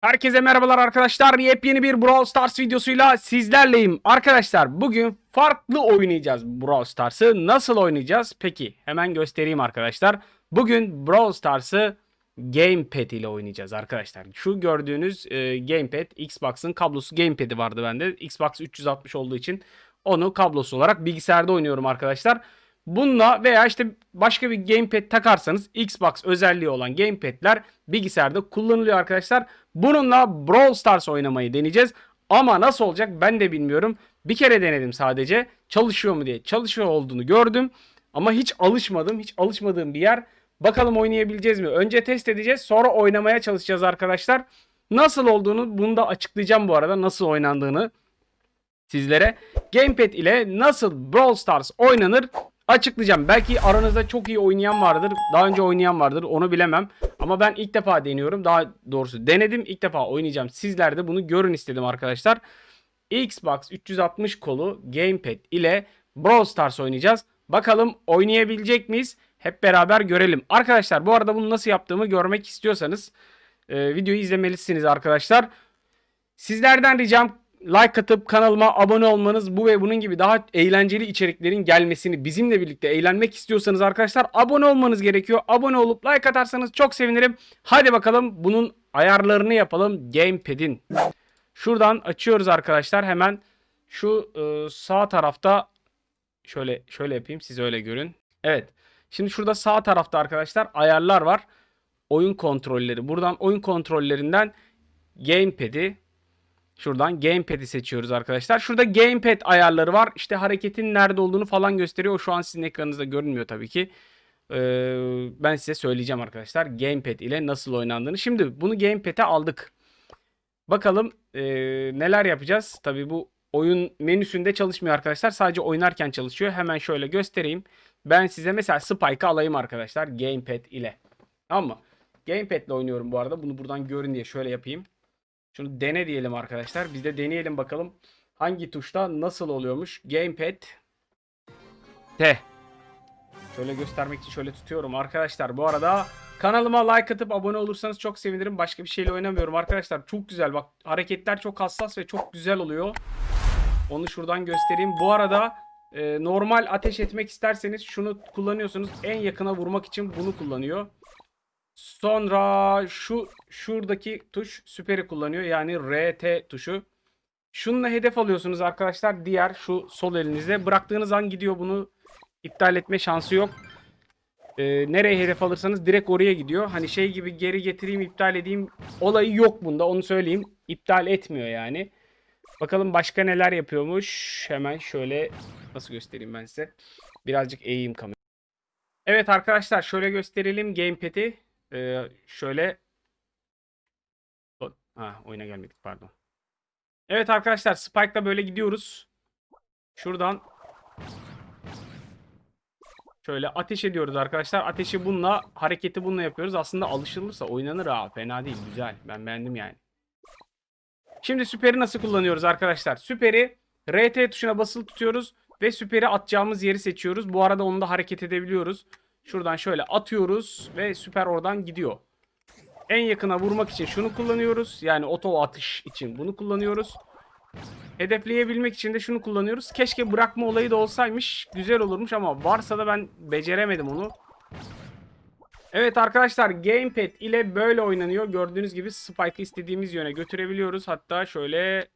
Herkese merhabalar arkadaşlar. Yepyeni bir Brawl Stars videosuyla sizlerleyim. Arkadaşlar bugün farklı oynayacağız Brawl Stars'ı. Nasıl oynayacağız? Peki hemen göstereyim arkadaşlar. Bugün Brawl Stars'ı Gamepad ile oynayacağız arkadaşlar. Şu gördüğünüz e, Gamepad Xbox'ın kablosu Gamepad'i vardı bende. Xbox 360 olduğu için onu kablosu olarak bilgisayarda oynuyorum arkadaşlar. Bununla veya işte başka bir gamepad takarsanız Xbox özelliği olan gamepad'ler bilgisayarda kullanılıyor arkadaşlar. Bununla Brawl Stars oynamayı deneyeceğiz. Ama nasıl olacak ben de bilmiyorum. Bir kere denedim sadece. Çalışıyor mu diye. Çalışıyor olduğunu gördüm. Ama hiç alışmadım. Hiç alışmadığım bir yer. Bakalım oynayabileceğiz mi? Önce test edeceğiz. Sonra oynamaya çalışacağız arkadaşlar. Nasıl olduğunu bunu da açıklayacağım bu arada. Nasıl oynandığını sizlere. Gamepad ile nasıl Brawl Stars oynanır açıklayacağım. Belki aranızda çok iyi oynayan vardır. Daha önce oynayan vardır. Onu bilemem. Ama ben ilk defa deniyorum. Daha doğrusu denedim. İlk defa oynayacağım. Sizler de bunu görün istedim arkadaşlar. Xbox 360 kolu Gamepad ile Brawl Stars oynayacağız. Bakalım oynayabilecek miyiz? Hep beraber görelim. Arkadaşlar bu arada bunu nasıl yaptığımı görmek istiyorsanız e, videoyu izlemelisiniz arkadaşlar. Sizlerden ricam like atıp kanalıma abone olmanız bu ve bunun gibi daha eğlenceli içeriklerin gelmesini bizimle birlikte eğlenmek istiyorsanız arkadaşlar abone olmanız gerekiyor. Abone olup like atarsanız çok sevinirim. Hadi bakalım bunun ayarlarını yapalım Gamepad'in. Şuradan açıyoruz arkadaşlar hemen şu e, sağ tarafta şöyle şöyle yapayım siz öyle görün. Evet. Şimdi şurada sağ tarafta arkadaşlar ayarlar var. Oyun kontrolleri. Buradan oyun kontrollerinden Gamepad'i Şuradan Gamepad'i seçiyoruz arkadaşlar. Şurada Gamepad ayarları var. İşte hareketin nerede olduğunu falan gösteriyor. O şu an sizin ekranınızda görünmüyor tabii ki. Ee, ben size söyleyeceğim arkadaşlar. Gamepad ile nasıl oynandığını. Şimdi bunu Gamepad'e aldık. Bakalım ee, neler yapacağız. Tabii bu oyun menüsünde çalışmıyor arkadaşlar. Sadece oynarken çalışıyor. Hemen şöyle göstereyim. Ben size mesela Spike'ı alayım arkadaşlar. Gamepad ile. Tamam mı? Gamepad ile oynuyorum bu arada. Bunu buradan görün diye şöyle yapayım. Şunu dene diyelim arkadaşlar. Biz de deneyelim bakalım hangi tuşta nasıl oluyormuş. Gamepad T. Şöyle göstermek için şöyle tutuyorum arkadaşlar. Bu arada kanalıma like atıp abone olursanız çok sevinirim. Başka bir şeyle oynamıyorum arkadaşlar. Çok güzel bak hareketler çok hassas ve çok güzel oluyor. Onu şuradan göstereyim. Bu arada e, normal ateş etmek isterseniz şunu kullanıyorsunuz. En yakına vurmak için bunu kullanıyor. Sonra şu şuradaki tuş süperi kullanıyor. Yani RT tuşu. Şununla hedef alıyorsunuz arkadaşlar. Diğer şu sol elinizde. Bıraktığınız an gidiyor. Bunu iptal etme şansı yok. Ee, nereye hedef alırsanız direkt oraya gidiyor. Hani şey gibi geri getireyim iptal edeyim olayı yok bunda. Onu söyleyeyim. İptal etmiyor yani. Bakalım başka neler yapıyormuş. Hemen şöyle nasıl göstereyim ben size. Birazcık eğeyim kamerayı. Evet arkadaşlar şöyle gösterelim gamepad'i. Ee, şöyle ha oyuna gelmedik pardon. Evet arkadaşlar Spike'la böyle gidiyoruz. Şuradan şöyle ateş ediyoruz arkadaşlar. Ateşi bununla, hareketi bununla yapıyoruz. Aslında alışılırsa oynanır ha. Fena değil, güzel. Ben beğendim yani. Şimdi süperi nasıl kullanıyoruz arkadaşlar? Süperi RT tuşuna basılı tutuyoruz ve süperi atacağımız yeri seçiyoruz. Bu arada onu da hareket edebiliyoruz. Şuradan şöyle atıyoruz ve süper oradan gidiyor. En yakına vurmak için şunu kullanıyoruz. Yani oto atış için bunu kullanıyoruz. Hedefleyebilmek için de şunu kullanıyoruz. Keşke bırakma olayı da olsaymış. Güzel olurmuş ama varsa da ben beceremedim onu. Evet arkadaşlar Gamepad ile böyle oynanıyor. Gördüğünüz gibi Spike'ı istediğimiz yöne götürebiliyoruz. Hatta şöyle...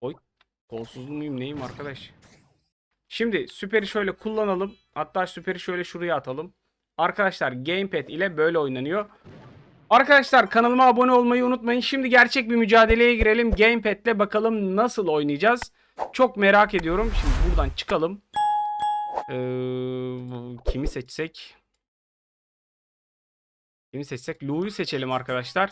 Oy kolsuz muyum neyim arkadaş? Şimdi süperi şöyle kullanalım. Hatta süperi şöyle şuraya atalım. Arkadaşlar Gamepad ile böyle oynanıyor. Arkadaşlar kanalıma abone olmayı unutmayın. Şimdi gerçek bir mücadeleye girelim. Gamepad ile bakalım nasıl oynayacağız. Çok merak ediyorum. Şimdi buradan çıkalım. Ee, kimi seçsek? Kimi seçsek? Lou'yu seçelim arkadaşlar.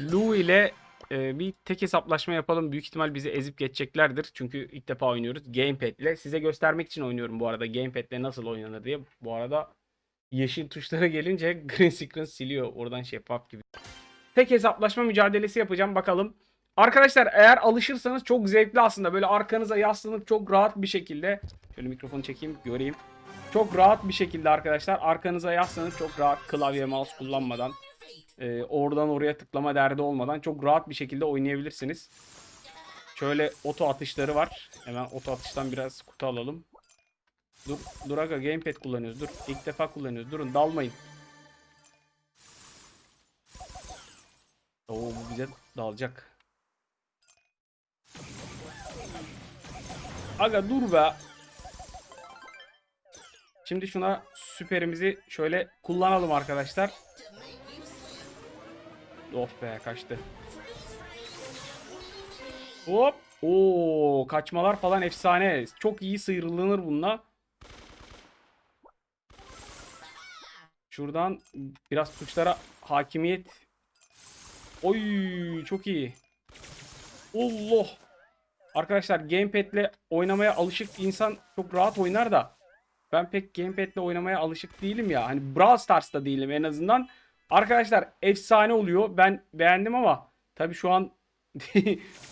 Lou ile e, bir tek hesaplaşma yapalım. Büyük ihtimal bizi ezip geçeceklerdir. Çünkü ilk defa oynuyoruz. Gamepad ile. Size göstermek için oynuyorum bu arada. Gamepad ile nasıl oynanır diye. Bu arada yeşil tuşlara gelince green screen siliyor. Oradan şeffaf gibi. Tek hesaplaşma mücadelesi yapacağım. Bakalım. Arkadaşlar eğer alışırsanız çok zevkli aslında. Böyle arkanıza yaslanıp çok rahat bir şekilde. Şöyle mikrofonu çekeyim göreyim. Çok rahat bir şekilde arkadaşlar arkanıza yaslanıp çok rahat klavye mouse kullanmadan Ee, oradan oraya tıklama derdi olmadan çok rahat bir şekilde oynayabilirsiniz. Şöyle oto atışları var. Hemen oto atıştan biraz kutu alalım. Dur, dur aga gamepad kullanıyoruz. Dur. ilk defa kullanıyoruz. Durun dalmayın. Oo bu bize dalacak. Aga dur be. Şimdi şuna süperimizi şöyle kullanalım arkadaşlar. Of be kaçtı. Hop. Oo kaçmalar falan efsane. Çok iyi sıyrılınır bununla. Şuradan biraz tuşlara hakimiyet. Oy çok iyi. Allah. Arkadaşlar gamepad'le oynamaya alışık insan çok rahat oynar da ben pek gamepad'le oynamaya alışık değilim ya. Hani Brawl Stars'ta değilim en azından. Arkadaşlar efsane oluyor. Ben beğendim ama tabii şu an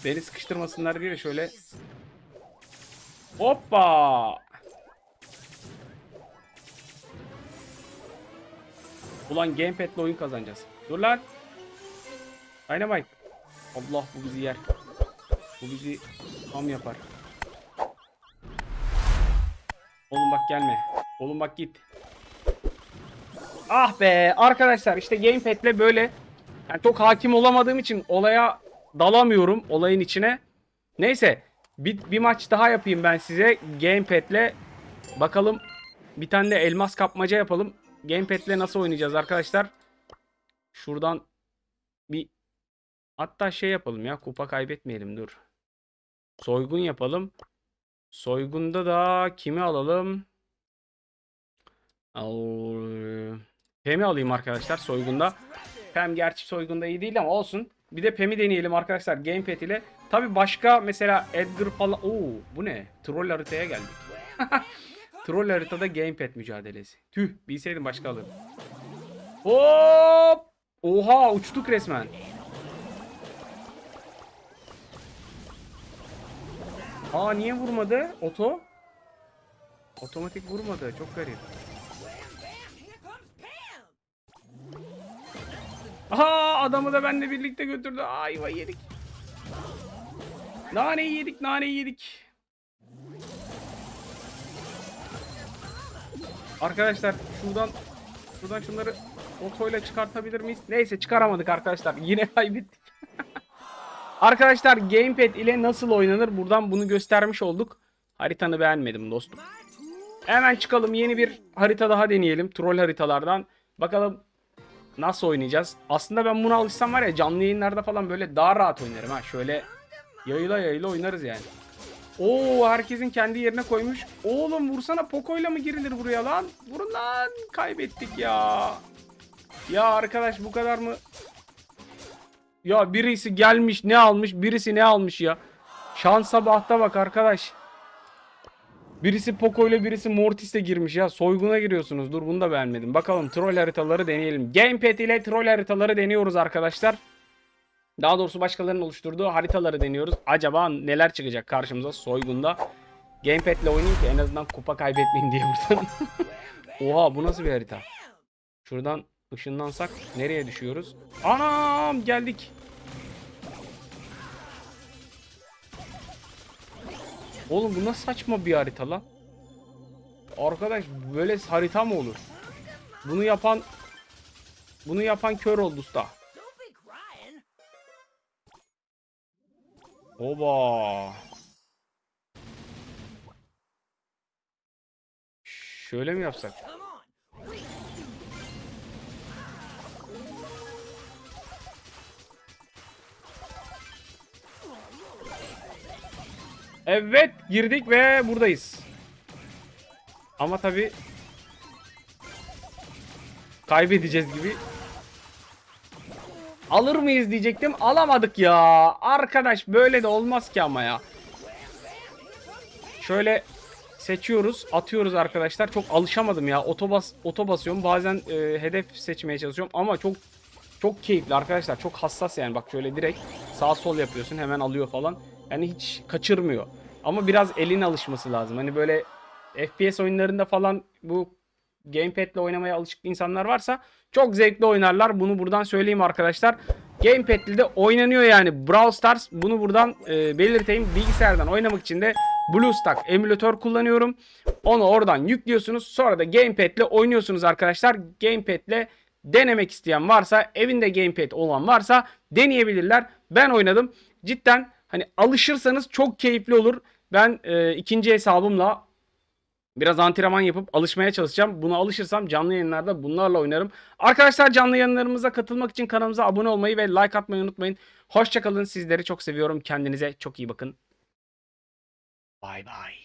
beni sıkıştırmasınlar diye şöyle Hoppa! Ulan gamepad'le oyun kazanacağız. Dur lan. Dynamite. Allah bu bizi yer. Bu bizi tam yapar. Oğlum bak gelme. Oğlum bak git. Ah be arkadaşlar işte gamepad'le böyle yani çok hakim olamadığım için olaya dalamıyorum olayın içine. Neyse bir, bir maç daha yapayım ben size gamepad'le. Bakalım bir tane de elmas kapmaca yapalım. Gamepad'le nasıl oynayacağız arkadaşlar? Şuradan bir hatta şey yapalım ya kupa kaybetmeyelim dur. Soygun yapalım. Soygunda da kimi alalım? Al... Pem'i alayım arkadaşlar soygunda. Pem gerçi soygunda iyi değil ama olsun. Bir de Pem'i deneyelim arkadaşlar gamepad ile. Tabi başka mesela Edgar falan. Oo bu ne? Troll haritaya geldik. Troll haritada gamepad mücadelesi. Tüh bilseydim başka alırdım. Hop! Oha uçtuk resmen. Aa niye vurmadı? Oto? Otomatik vurmadı. Çok garip. Aha adamı da benimle birlikte götürdü. Ayva yedik. Naneyi yedik, naneyi yedik. Arkadaşlar şuradan şuradan şunları otoyla çıkartabilir miyiz? Neyse çıkaramadık arkadaşlar. Yine kaybettik. Arkadaşlar gamepad ile nasıl oynanır buradan bunu göstermiş olduk. Haritanı beğenmedim dostum. Hemen çıkalım yeni bir harita daha deneyelim. Troll haritalardan. Bakalım nasıl oynayacağız. Aslında ben buna alışsam var ya canlı yayınlarda falan böyle daha rahat oynarım ha. Şöyle yayıla yayıla oynarız yani. Oo herkesin kendi yerine koymuş. Oğlum vursana Poco'yla mı girilir buraya lan? Vurun lan. Kaybettik ya. Ya arkadaş bu kadar mı? Ya birisi gelmiş ne almış birisi ne almış ya. Şansa bahta bak arkadaş. Birisi Poco ile birisi Mortis'e girmiş ya. Soyguna giriyorsunuz. Dur bunu da beğenmedim. Bakalım troll haritaları deneyelim. Gamepad ile troll haritaları deniyoruz arkadaşlar. Daha doğrusu başkalarının oluşturduğu haritaları deniyoruz. Acaba neler çıkacak karşımıza soygunda. Gamepad ile oynayayım ki en azından kupa kaybetmeyeyim diye buradan. Oha bu nasıl bir harita? Şuradan ışınlansak nereye düşüyoruz? Anam geldik. Oğlum bu nasıl saçma bir harita lan? Arkadaş böyle harita mı olur? Bunu yapan bunu yapan kör oldu usta. Oba. Şöyle mi yapsak? Evet girdik ve buradayız. Ama tabi kaybedeceğiz gibi. Alır mıyız diyecektim. Alamadık ya. Arkadaş böyle de olmaz ki ama ya. Şöyle seçiyoruz. Atıyoruz arkadaşlar. Çok alışamadım ya. Otobas oto basıyorum. Bazen e, hedef seçmeye çalışıyorum ama çok çok keyifli arkadaşlar. Çok hassas yani. Bak şöyle direkt sağ sol yapıyorsun. Hemen alıyor falan. Yani hiç kaçırmıyor. Ama biraz elin alışması lazım. Hani böyle FPS oyunlarında falan bu Gamepad ile oynamaya alışık insanlar varsa çok zevkli oynarlar. Bunu buradan söyleyeyim arkadaşlar. Gamepad ile de oynanıyor yani. Brawl Stars bunu buradan e, belirteyim. Bilgisayardan oynamak için de BlueStack emülatör kullanıyorum. Onu oradan yüklüyorsunuz. Sonra da Gamepad ile oynuyorsunuz arkadaşlar. Gamepad ile denemek isteyen varsa, evinde Gamepad olan varsa deneyebilirler. Ben oynadım. Cidden hani alışırsanız çok keyifli olur. Ben e, ikinci hesabımla Biraz antrenman yapıp alışmaya çalışacağım. Buna alışırsam canlı yayınlarda bunlarla oynarım. Arkadaşlar canlı yayınlarımıza katılmak için kanalımıza abone olmayı ve like atmayı unutmayın. Hoşçakalın. Sizleri çok seviyorum. Kendinize çok iyi bakın. Bay bay.